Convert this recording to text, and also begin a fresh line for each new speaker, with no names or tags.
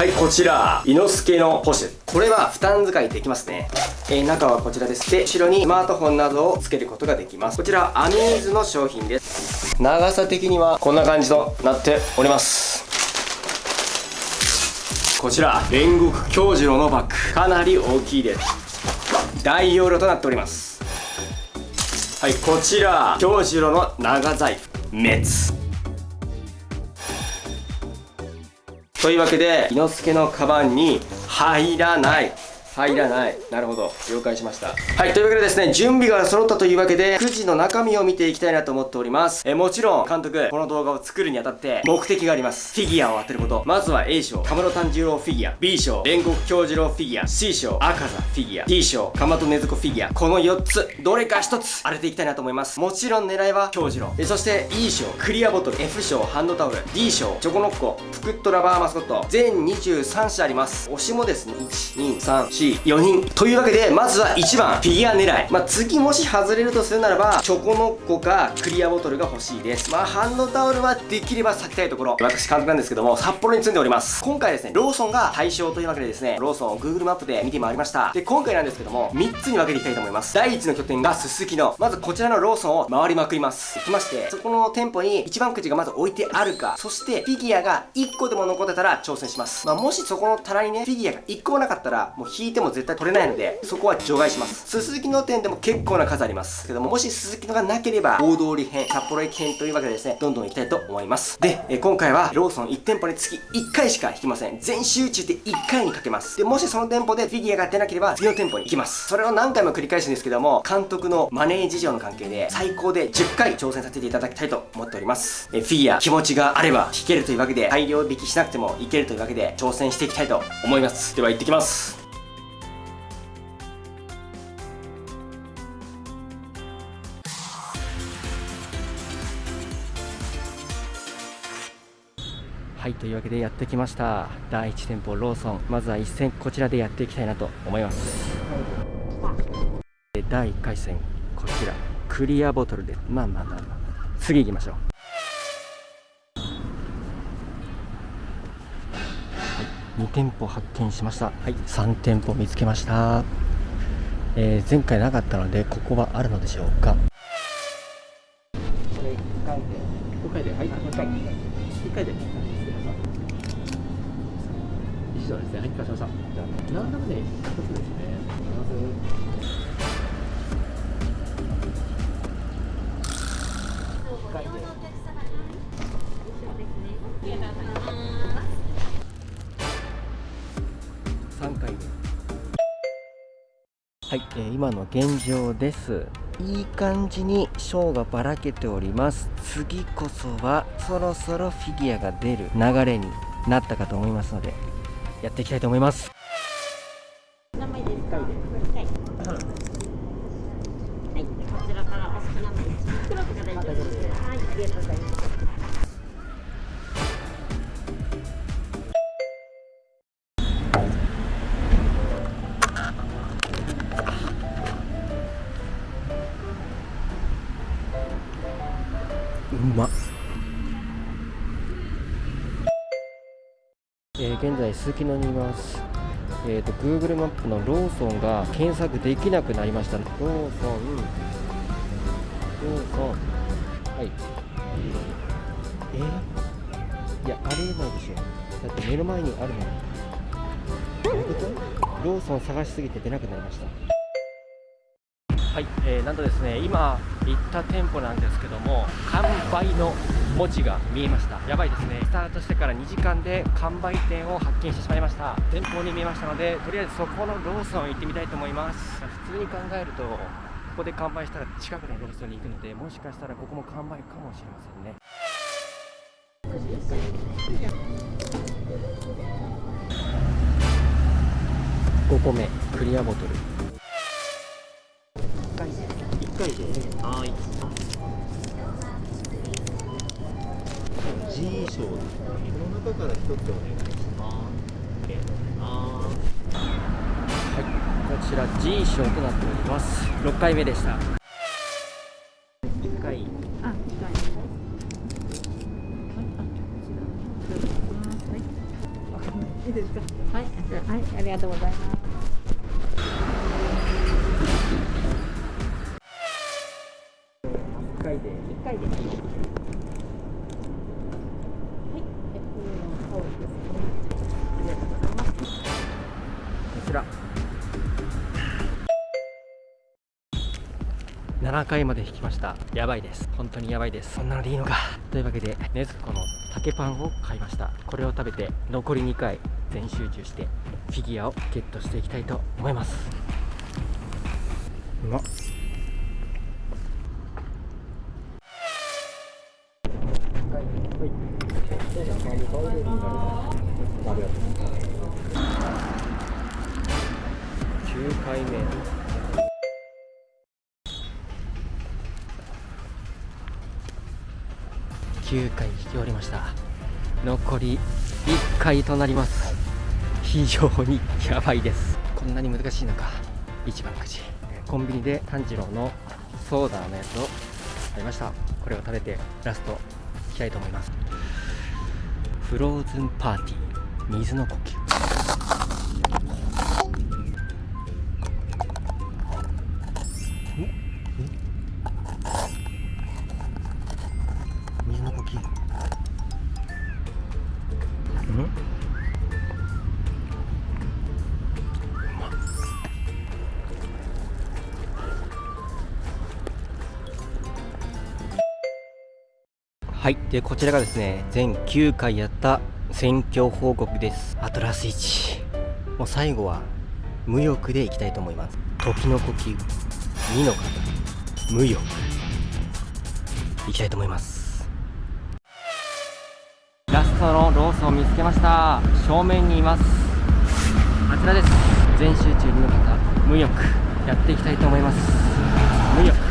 はいこちら伊之助のポシェ。これは負担使いできますね。えー、中はこちらです。で後ろにスマートフォンなどを付けることができます。こちらアミーズの商品です。長さ的にはこんな感じとなっております。こちら煉獄京次郎のバッグ。かなり大きいです。大容量となっております。はいこちら京次郎の長財布。滅というわけで伊之助のカバンに入らない。入らない。なるほど。了解しました。はいというわけでですね準備が揃ったというわけでくじの中身を見ていきたいなと思っております。えもちろん監督この動画を作るにあたって目的があります。フィギュアを当てること。まずは A 賞。カムロ炭治郎フィギュア。B 賞。煉獄京次郎フィギュア。C 賞。赤座フィギュア。D 賞。かまとねずこフィギュア。この4つ。どれか1つ。当てていきたいなと思います。もちろん狙いは京次郎。えそして E 賞。クリアボトル。F 賞。ハンドタオル。D 賞。チョコノッコ。プクットラバーマスコット。全23社あります。推しもですね。1 2 3 4 4人というわけでまずは1番フィギュア狙い。まあ、次もし外れるとするならばチョコノッコかクリアボトルが欲しいです。まあハンドタオルはできれば避けたいところ。私監督なんですけども札幌に住んでおります。今回ですねローソンが対象というわけでですねローソンを Google マップで見てまいりました。で今回なんですけども3つに分けていきたいと思います。第1の拠点がすすきのまずこちらのローソンを回りまくります。行きましてそこの店舗に一番くじがまず置いてあるかそしてフィギュアが1個でも残ってたら挑戦します。まあ、もしそこの棚にねフィギュアが1個もなかったらもう引いても絶対取れないのでそこは除外します。すすきの店でも結構な数あります。けどももしすすきのがなければ大通り編札幌駅編というわけでですねどんどん行きたいと思います。で、え今回はローソン1店舗につき1回しか引きません。全集中で1回にかけます。でもしその店舗でフィギュアが出なければ次の店舗に行きます。それを何回も繰り返すんですけども監督のマネー事情の関係で最高で10回挑戦させていただきたいと思っております。えフィギュア気持ちがあれば引けるというわけで大量引きしなくてもいけるというわけで挑戦していきたいと思います。では行ってきます。はいというわけでやってきました。第1店舗ローソン。まずは一戦こちらでやっていきたいなと思います。第1回戦こちら。クリアボトルで。まあまあまあまあ。次行きましょう。2店舗発見しました。はい。3店舗見つけました、えー、前回なかったのでここはあるのでしょうか。これ1回で。5回で。はい。1回1回で。以上ですね。はいかせました。じゃあ何らかね1つですね。まず回で3回ではい、えー、今の現状ですいい感じにショーがばらけております次こそはそろそろフィギュアが出る流れになったかと思いますのでやっていきたいと思います、
うます
うまえ現在すすきのにいます。えーと Google マップのローソンが検索できなくなりました。ローソン。ローソン。はい。え？ー、いやありえないでしょ。だって目の前にあるのにどういうこと？ローソン探しすぎて出なくなりました。はい、えー、なんとですね今行った店舗なんですけども完売の文字が見えました。やばいですね。スタートしてから2時間で完売店を発見してしまいました。前方に見えましたのでとりあえずそこのローソン行ってみたいと思います。普通に考えるとここで完売したら近くのローソンに行くのでもしかしたらここも完売かもしれませんね。5個目クリアボトル。回ではい
G 賞で。この中から一つお願いします。
はい、こちら G 賞となっております6回目でした1回
あ、はい。はい、あ、こちら。はい。いですか？はい、はい、ありがとうございます
回で
一回ではい、えこのタオルですね。ありがとうございます
こちら。7回まで引きました。やばいです。本当にやばいです。そんなのでいいのか。というわけでねずこの竹パンを買いました。これを食べて残り2回全集中してフィギュアをゲットしていきたいと思います。うまっ9回目。9回引き終わりました。残り1回となります。非常にやばいです。こんなに難しいのか。一番くじ。コンビニで炭治郎のソーダのやつを買いました。これを食べてラストいきたいと思います。フローズンパーティー水の呼吸。水の呼吸。うん？はい。でこちらがですね全9回やった選挙報告です。あとラス1もう最後は無欲でいきたいと思います。時の呼吸。2の方無欲。いきたいと思います。ラストのロースを見つけました。正面にいます。あちらです。全集中2の方無欲。やっていきたいと思います。無欲。